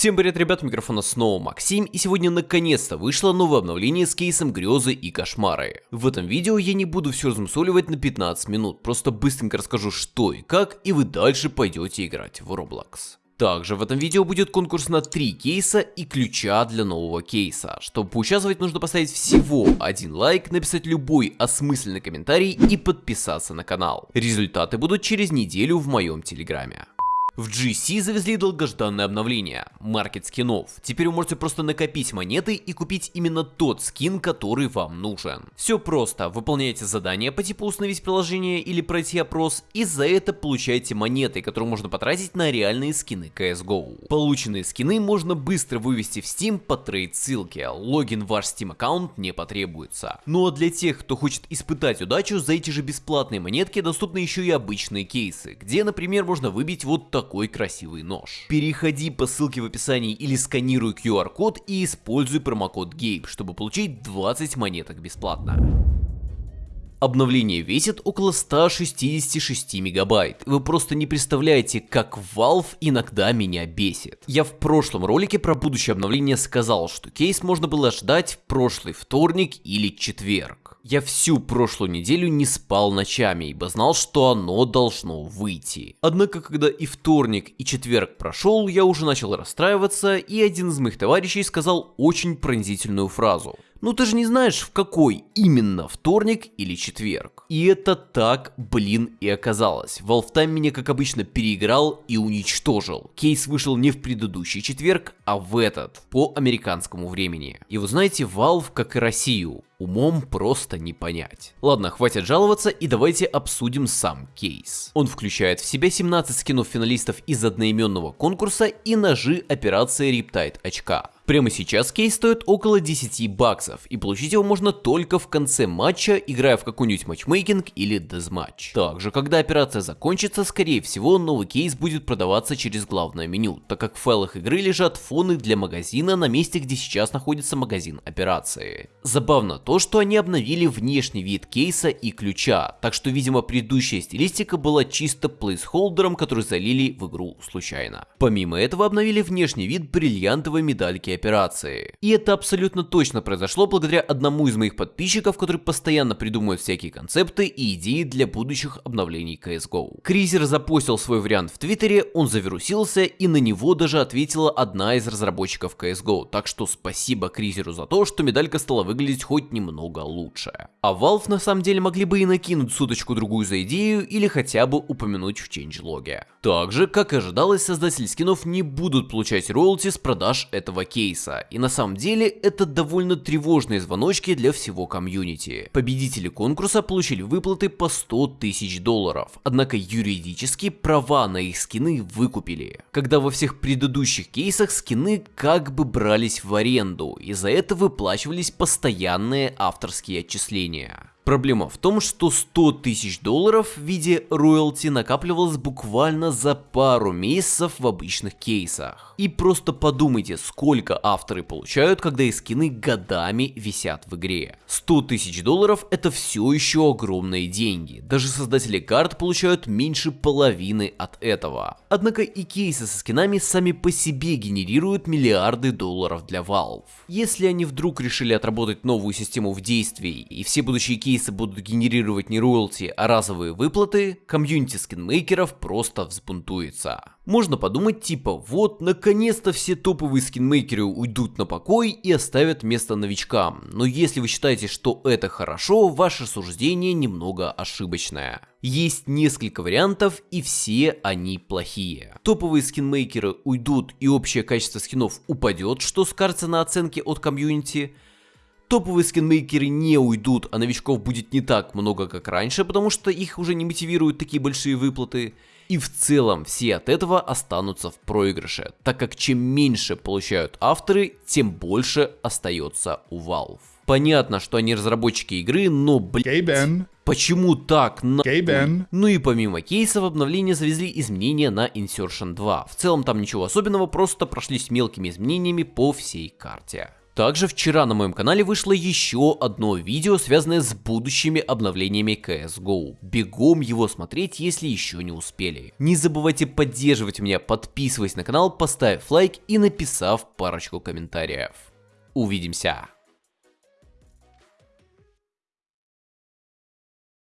Всем привет, ребят, микрофона снова Максим, и сегодня наконец-то вышло новое обновление с кейсом Грезы и Кошмары. В этом видео я не буду все размусоливать на 15 минут, просто быстренько расскажу что и как, и вы дальше пойдете играть в Roblox. Также в этом видео будет конкурс на 3 кейса и ключа для нового кейса. Чтобы поучаствовать, нужно поставить всего один лайк, написать любой осмысленный комментарий и подписаться на канал. Результаты будут через неделю в моем телеграме. В GC завезли долгожданное обновление – маркет скинов. Теперь вы можете просто накопить монеты и купить именно тот скин, который вам нужен. Все просто, выполняете задание по типу установить приложение или пройти опрос, и за это получаете монеты, которые можно потратить на реальные скины CSGO. Полученные скины можно быстро вывести в Steam по трейд ссылке, логин в ваш Steam аккаунт не потребуется. Ну а для тех, кто хочет испытать удачу, за эти же бесплатные монетки доступны еще и обычные кейсы, где, например, можно выбить вот такой такой красивый нож. Переходи по ссылке в описании или сканируй QR-код и используй промокод GABE, чтобы получить 20 монеток бесплатно. Обновление весит около 166 мегабайт. Вы просто не представляете, как Valve иногда меня бесит. Я в прошлом ролике про будущее обновление сказал, что кейс можно было ждать в прошлый вторник или четверг. Я всю прошлую неделю не спал ночами, ибо знал, что оно должно выйти. Однако, когда и вторник, и четверг прошел, я уже начал расстраиваться, и один из моих товарищей сказал очень пронзительную фразу. Ну ты же не знаешь, в какой именно вторник или четверг. И это так, блин, и оказалось. Time меня, как обычно, переиграл и уничтожил. Кейс вышел не в предыдущий четверг, а в этот, по американскому времени. И вы знаете, Valve, как и Россию, умом просто не понять. Ладно, хватит жаловаться и давайте обсудим сам кейс. Он включает в себя 17 скинов финалистов из одноименного конкурса и ножи операции Riptide очка. Прямо сейчас кейс стоит около 10 баксов, и получить его можно только в конце матча, играя в какой-нибудь матчмейкинг или дезматч. Также, когда операция закончится, скорее всего, новый кейс будет продаваться через главное меню, так как в файлах игры лежат фоны для магазина на месте, где сейчас находится магазин операции. Забавно то, что они обновили внешний вид кейса и ключа, так что, видимо, предыдущая стилистика была чисто плейсхолдером, который залили в игру случайно. Помимо этого, обновили внешний вид бриллиантовой медальки операции. И это абсолютно точно произошло благодаря одному из моих подписчиков, который постоянно придумывает всякие концепты и идеи для будущих обновлений CSGO. Кризер запостил свой вариант в Твиттере, он завирусился и на него даже ответила одна из разработчиков CSGO, так что спасибо Кризеру за то, что медалька стала выглядеть хоть немного лучше. А Valve на самом деле могли бы и накинуть суточку другую за идею или хотя бы упомянуть в ченджлоге. Также, как и ожидалось, создатели скинов не будут получать роялти с продаж этого кейса кейса, и на самом деле это довольно тревожные звоночки для всего комьюнити. Победители конкурса получили выплаты по 100 тысяч долларов, однако юридически права на их скины выкупили. Когда во всех предыдущих кейсах скины как бы брались в аренду, и за это выплачивались постоянные авторские отчисления. Проблема в том, что 100 тысяч долларов в виде роялти накапливалось буквально за пару месяцев в обычных кейсах. И просто подумайте, сколько авторы получают, когда их скины годами висят в игре. 100 тысяч долларов это все еще огромные деньги. Даже создатели карт получают меньше половины от этого. Однако и кейсы со скинами сами по себе генерируют миллиарды долларов для Valve. Если они вдруг решили отработать новую систему в действии и все будущие кейсы кейсы будут генерировать не роялти, а разовые выплаты, комьюнити скинмейкеров просто взбунтуется. Можно подумать типа, вот наконец-то все топовые скинмейкеры уйдут на покой и оставят место новичкам, но если вы считаете, что это хорошо, ваше суждение немного ошибочное. Есть несколько вариантов и все они плохие. Топовые скинмейкеры уйдут и общее качество скинов упадет, что скажется на оценке от комьюнити, Топовые скинмейкеры не уйдут, а новичков будет не так много, как раньше, потому что их уже не мотивируют такие большие выплаты. И в целом все от этого останутся в проигрыше, так как чем меньше получают авторы, тем больше остается у Valve. Понятно, что они разработчики игры, но блин. Почему так? На... Ну и помимо кейсов, обновления завезли изменения на Insertion 2. В целом там ничего особенного, просто прошлись мелкими изменениями по всей карте. Также вчера на моем канале вышло еще одно видео, связанное с будущими обновлениями CSGO. Бегом его смотреть, если еще не успели. Не забывайте поддерживать меня, подписываясь на канал, поставив лайк и написав парочку комментариев. Увидимся!